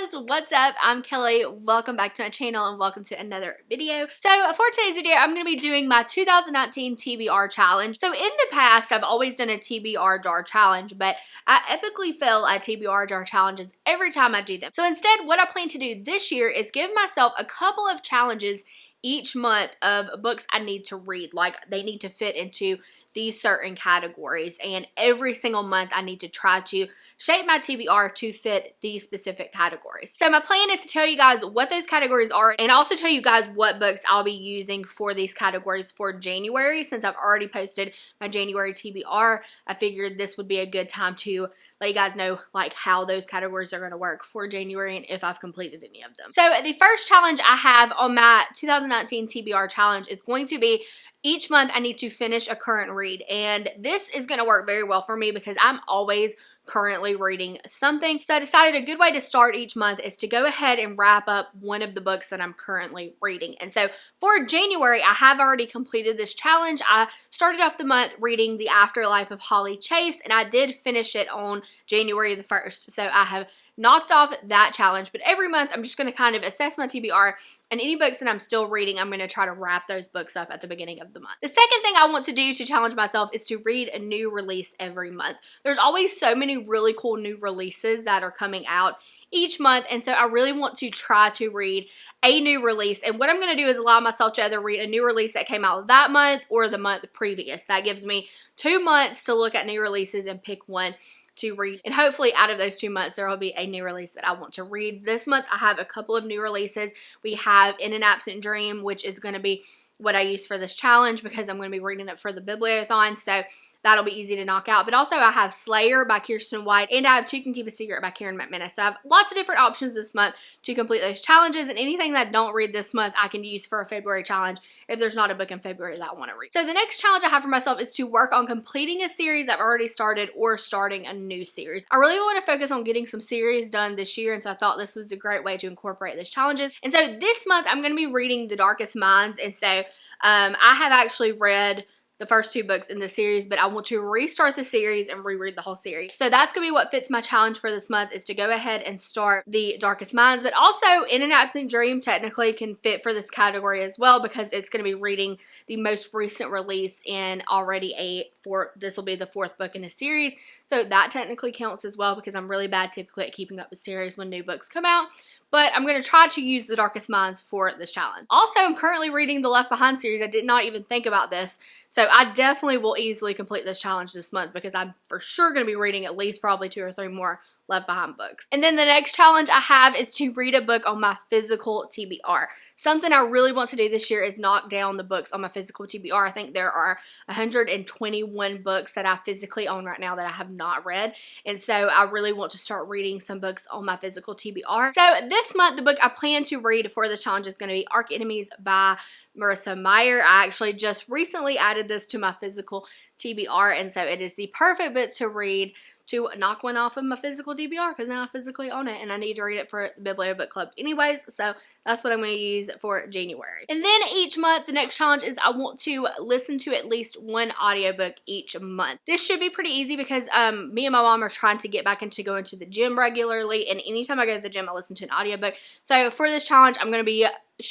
guys, what's up? I'm Kelly. Welcome back to my channel and welcome to another video. So for today's video, I'm going to be doing my 2019 TBR challenge. So in the past, I've always done a TBR jar challenge, but I epically fail at TBR jar challenges every time I do them. So instead, what I plan to do this year is give myself a couple of challenges each month of books I need to read. Like they need to fit into these certain categories. And every single month I need to try to shape my TBR to fit these specific categories. So my plan is to tell you guys what those categories are and also tell you guys what books I'll be using for these categories for January. Since I've already posted my January TBR, I figured this would be a good time to let you guys know like how those categories are going to work for January and if I've completed any of them. So the first challenge I have on my 2019 TBR challenge is going to be each month I need to finish a current read and this is going to work very well for me because I'm always currently reading something. So I decided a good way to start each month is to go ahead and wrap up one of the books that I'm currently reading. And so for January, I have already completed this challenge. I started off the month reading The Afterlife of Holly Chase, and I did finish it on January the 1st. So I have knocked off that challenge, but every month I'm just going to kind of assess my TBR and any books that I'm still reading, I'm going to try to wrap those books up at the beginning of the month. The second thing I want to do to challenge myself is to read a new release every month. There's always so many really cool new releases that are coming out each month and so I really want to try to read a new release and what I'm going to do is allow myself to either read a new release that came out that month or the month previous. That gives me two months to look at new releases and pick one to read. And hopefully out of those two months, there will be a new release that I want to read. This month, I have a couple of new releases. We have In an Absent Dream, which is going to be what I use for this challenge because I'm going to be reading it for the Bibliothon. So That'll be easy to knock out. But also I have Slayer by Kiersten White and I have Two Can Keep a Secret by Karen McManus. So I have lots of different options this month to complete those challenges and anything that I don't read this month I can use for a February challenge if there's not a book in February that I want to read. So the next challenge I have for myself is to work on completing a series I've already started or starting a new series. I really want to focus on getting some series done this year and so I thought this was a great way to incorporate those challenges. And so this month I'm going to be reading The Darkest Minds and so um, I have actually read the first two books in the series, but I want to restart the series and reread the whole series. So that's going to be what fits my challenge for this month is to go ahead and start The Darkest Minds, but also In an Absent Dream technically can fit for this category as well because it's going to be reading the most recent release in already a four, this will be the fourth book in a series. So that technically counts as well because I'm really bad typically at keeping up with series when new books come out. But I'm going to try to use The Darkest Minds for this challenge. Also, I'm currently reading the Left Behind series. I did not even think about this. So I definitely will easily complete this challenge this month because I'm for sure going to be reading at least probably two or three more Left Behind books. And then the next challenge I have is to read a book on my physical TBR. Something I really want to do this year is knock down the books on my physical TBR. I think there are 121 books that I physically own right now that I have not read. And so I really want to start reading some books on my physical TBR. So this month, the book I plan to read for this challenge is going to be Archenemies by Marissa Meyer. I actually just recently added this to my physical TBR, and so it is the perfect book to read to knock one off of my physical TBR because now I physically own it and I need to read it for the Biblio Book Club anyways, so that's what I'm going to use for January. And then each month, the next challenge is I want to listen to at least one audiobook each month. This should be pretty easy because um, me and my mom are trying to get back into going to the gym regularly, and anytime I go to the gym, I listen to an audiobook. So for this challenge, I'm going to be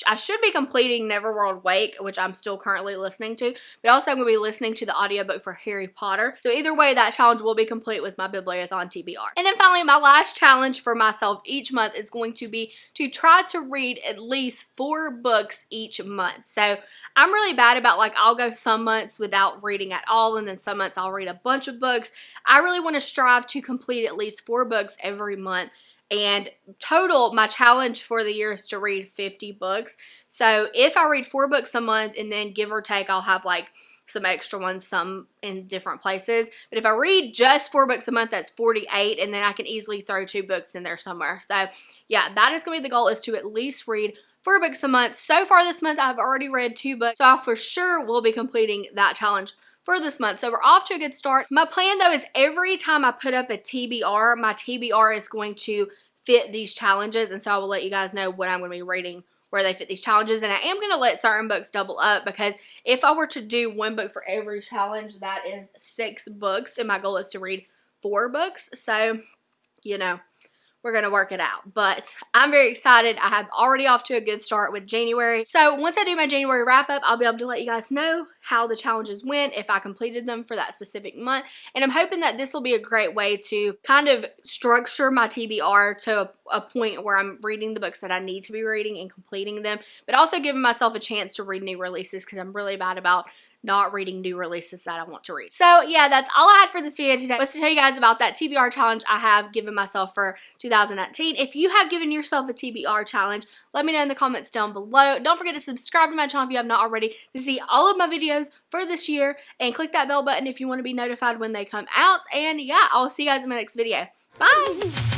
I should be completing Neverworld Wake, which I'm still currently listening to, but also I'm going to be listening to the audiobook for Harry Potter. So either way, that challenge will be complete with my Bibliothon TBR. And then finally, my last challenge for myself each month is going to be to try to read at least four books each month. So I'm really bad about like I'll go some months without reading at all and then some months I'll read a bunch of books. I really want to strive to complete at least four books every month and total, my challenge for the year is to read 50 books. So if I read four books a month and then give or take, I'll have like some extra ones, some in different places. But if I read just four books a month, that's 48, and then I can easily throw two books in there somewhere. So yeah, that is going to be the goal is to at least read four books a month. So far this month, I've already read two books, so I for sure will be completing that challenge for this month. So we're off to a good start. My plan though is every time I put up a TBR, my TBR is going to fit these challenges. And so I will let you guys know what I'm going to be reading where they fit these challenges. And I am going to let certain books double up because if I were to do one book for every challenge, that is six books. And my goal is to read four books. So, you know, we're going to work it out. But I'm very excited. I have already off to a good start with January. So once I do my January wrap up, I'll be able to let you guys know how the challenges went, if I completed them for that specific month. And I'm hoping that this will be a great way to kind of structure my TBR to a, a point where I'm reading the books that I need to be reading and completing them, but also giving myself a chance to read new releases because I'm really bad about not reading new releases that I want to read. So yeah, that's all I had for this video today was to tell you guys about that TBR challenge I have given myself for 2019. If you have given yourself a TBR challenge, let me know in the comments down below. Don't forget to subscribe to my channel if you have not already to see all of my videos for this year and click that bell button if you want to be notified when they come out. And yeah, I'll see you guys in my next video. Bye!